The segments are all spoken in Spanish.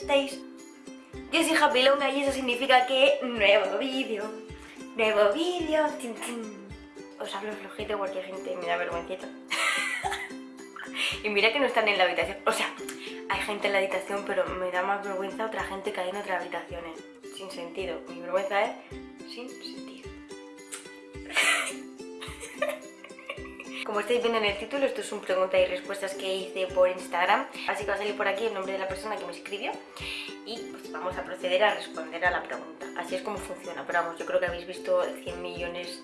estáis? Yo soy Happy Longa y eso significa que nuevo vídeo, nuevo vídeo. Os hablo flojito porque gente me da vergüencita. y mira que no están en la habitación. O sea, hay gente en la habitación, pero me da más vergüenza otra gente que hay en otras habitaciones. Sin sentido. Mi vergüenza es sin sentido. Como estáis viendo en el título, esto es un pregunta y respuestas que hice por Instagram. Así que va a salir por aquí el nombre de la persona que me escribió. Y pues vamos a proceder a responder a la pregunta. Así es como funciona. Pero vamos, yo creo que habéis visto 100 millones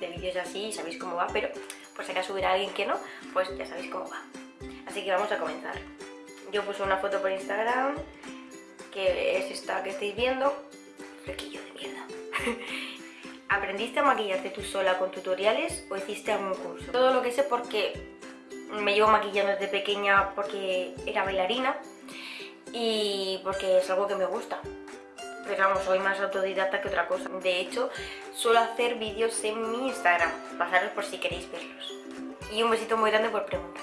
de vídeos así y sabéis cómo va. Pero por si acaso hubiera alguien que no, pues ya sabéis cómo va. Así que vamos a comenzar. Yo puse una foto por Instagram, que es esta que estáis viendo. Flequillo de mierda. ¿Aprendiste a maquillarte tú sola con tutoriales o hiciste algún curso? Todo lo que sé porque me llevo maquillando desde pequeña porque era bailarina y porque es algo que me gusta. Pero vamos, soy más autodidacta que otra cosa. De hecho, suelo hacer vídeos en mi Instagram. Pasaros por si queréis verlos. Y un besito muy grande por preguntar.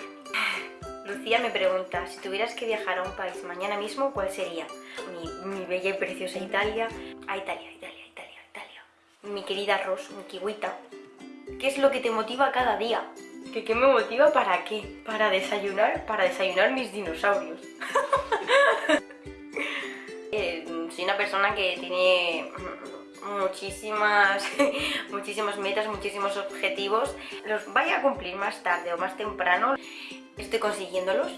Lucía me pregunta, si tuvieras que viajar a un país mañana mismo, ¿cuál sería? Mi, mi bella y preciosa Italia. A Italia, Italia mi querida Ros, mi kiwita, ¿qué es lo que te motiva cada día? ¿Qué, ¿Qué me motiva para qué? Para desayunar, para desayunar mis dinosaurios. Eh, soy una persona que tiene muchísimas, muchísimas metas, muchísimos objetivos. Los vaya a cumplir más tarde o más temprano. Estoy consiguiéndolos.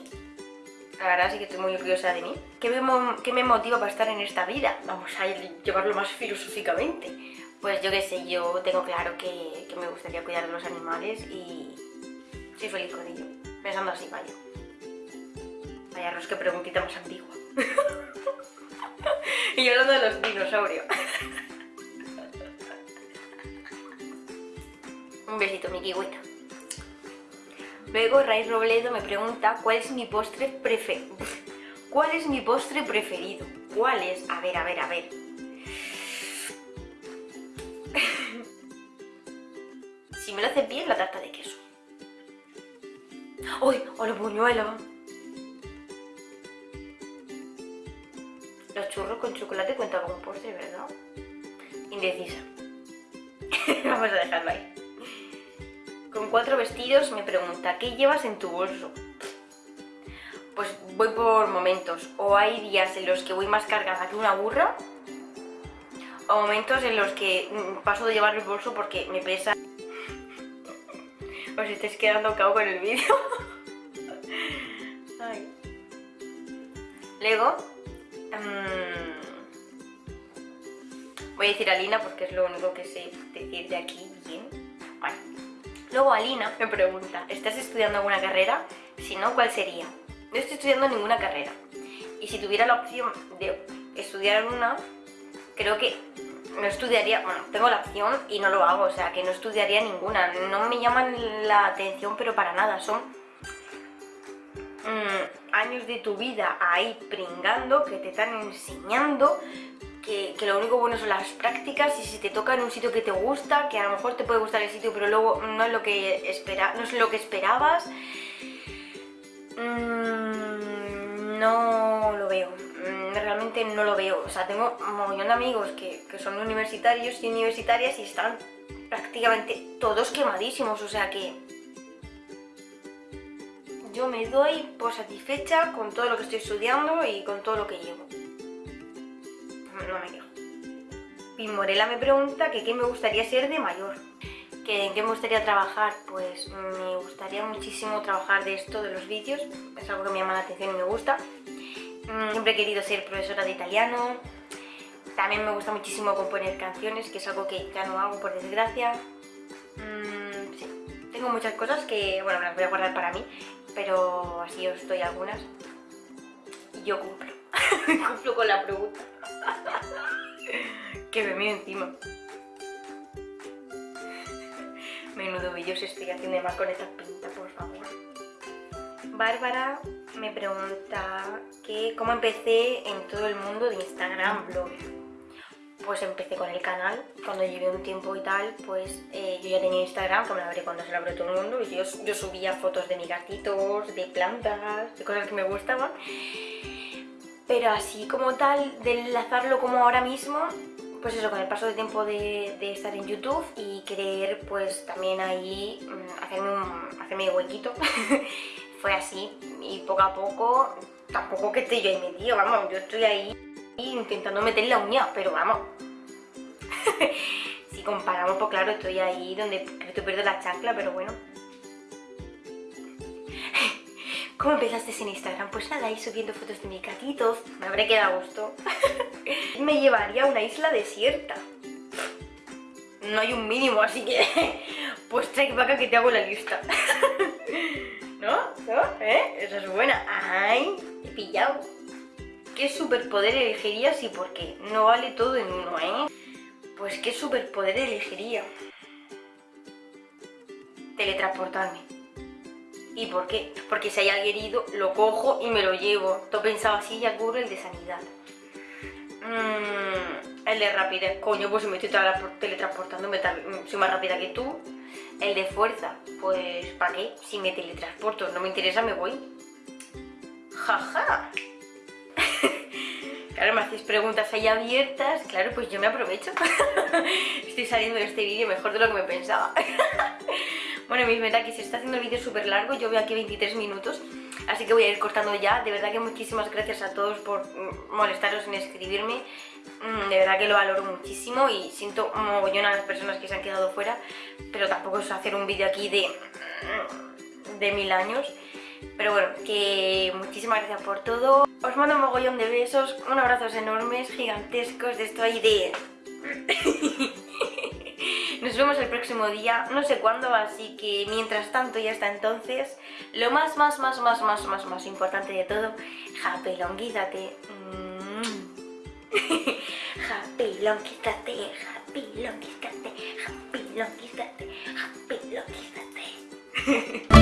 La verdad sí que estoy muy orgullosa de mí. ¿Qué me, qué me motiva para estar en esta vida? Vamos a llevarlo más filosóficamente. Pues yo qué sé, yo tengo claro que, me gustaría cuidar de los animales y soy feliz con ello. Pensando así, vaya. Vaya, Ros, qué preguntita más antigua. y yo hablando de los dinosaurios. Un besito, mi kiwita. Luego Ray Robledo me pregunta cuál es mi postre preferido. ¿Cuál es mi postre preferido? ¿Cuál es? A ver, a ver, a ver. Me lo hace bien, la tarta de queso. ¡Uy! ¡O los buñuelos! Los churros con chocolate cuentan como postre, ¿verdad? Indecisa. Vamos a dejarlo ahí. Con cuatro vestidos me pregunta, ¿qué llevas en tu bolso? Pues voy por momentos. O hay días en los que voy más cargada que una burra o momentos en los que mm, paso de llevar el bolso porque me pesa. Os estáis quedando cao con el vídeo. Luego, mm, voy a decir Alina porque es lo único que sé decir de aquí bien. Luego Alina me pregunta, ¿estás estudiando alguna carrera? Si no, ¿cuál sería? No estoy estudiando ninguna carrera. Y si tuviera la opción de estudiar una, creo que no estudiaría, bueno, tengo la opción y no lo hago, o sea, que no estudiaría ninguna. No me llaman la atención, pero para nada, son mm, años de tu vida ahí pringando, que te están enseñando, que, lo único bueno son las prácticas y si te toca en un sitio que te gusta, que a lo mejor te puede gustar el sitio, pero luego no es lo que, espera, no es lo que esperabas, mm, no lo veo no lo veo. O sea, tengo un montón de amigos que, son universitarios y universitarias y están prácticamente todos quemadísimos, o sea que yo me doy por satisfecha con todo lo que estoy estudiando y con todo lo que llevo. No me quejo. Morela me pregunta que qué me gustaría ser de mayor. ¿Que ¿En qué me gustaría trabajar? Pues me gustaría muchísimo trabajar de esto, de los vídeos. Es algo que me llama la atención y me gusta. Mm, siempre he querido ser profesora de italiano. También me gusta muchísimo componer canciones, que es algo que ya no hago por desgracia. Mm, sí. Tengo muchas cosas que, bueno, las voy a guardar para mí, pero así os doy algunas. Y yo cumplo. cumplo con la pregunta. que me miro encima. Menudo vídeos estoy haciendo más con esta pinta, por favor. Bárbara me pregunta que cómo empecé en todo el mundo de Instagram blog. Pues empecé con el canal, cuando llevé un tiempo y tal, pues eh, yo ya tenía Instagram, que me la veré cuando se la abrió todo el mundo, y yo, yo subía fotos de mis gatitos, de plantas, de cosas que me gustaban. Pero así como tal, de enlazarlo como ahora mismo, pues eso, con el paso del tiempo de, estar en YouTube y querer pues también ahí mm, hacerme, un, hacerme huequito, fue así y poco a poco, tampoco que estoy yo ahí metido, vamos, yo estoy ahí intentando meter la uña, pero vamos. si comparamos, pues claro, estoy ahí donde estoy perdiendo la chancla, pero bueno. ¿Cómo empezaste en Instagram? Pues nada, ahí subiendo fotos de mis gatitos, me habré quedado a gusto. me llevaría a una isla desierta. No hay un mínimo, así que... pues trae vaca que te hago la lista. ¿No? ¿No? ¿Eh? Esa es buena. ¡Ay! He pillado. ¿Qué superpoder elegirías y por qué? No vale todo en uno, ¿eh? Pues ¿qué superpoder elegiría? Teletransportarme. ¿Y por qué? Porque si hay alguien herido, lo cojo y me lo llevo. Todo pensaba así, ya cubro el de sanidad. Mm, el de rapidez, coño, pues me estoy teletransportando, me soy más rápida que tú. El de fuerza, pues ¿para qué? Si me teletransporto, no me interesa, me voy. Jaja. claro, me hacéis preguntas ahí abiertas, claro, pues yo me aprovecho. Estoy saliendo de este vídeo mejor de lo que me pensaba. bueno, mis verdad que se está haciendo el vídeo súper largo, yo veo aquí 23 minutos. Así que voy a ir cortando ya. De verdad que muchísimas gracias a todos por mm, molestaros en escribirme. Mm, de verdad que lo valoro muchísimo y siento mogollón a las personas que se han quedado fuera. Pero tampoco es hacer un vídeo aquí de, mm, de mil años. Pero bueno, que muchísimas gracias por todo. Os mando un mogollón de besos, un abrazos enormes, gigantescos, de esto ahí de... Nos vemos el próximo día, no sé cuándo, así que mientras tanto y hasta entonces, lo más, más, más, más, más, más, más importante de todo, japelonguízate. Mm. japelonguízate, japelonguízate, japelonguízate, japelonguízate.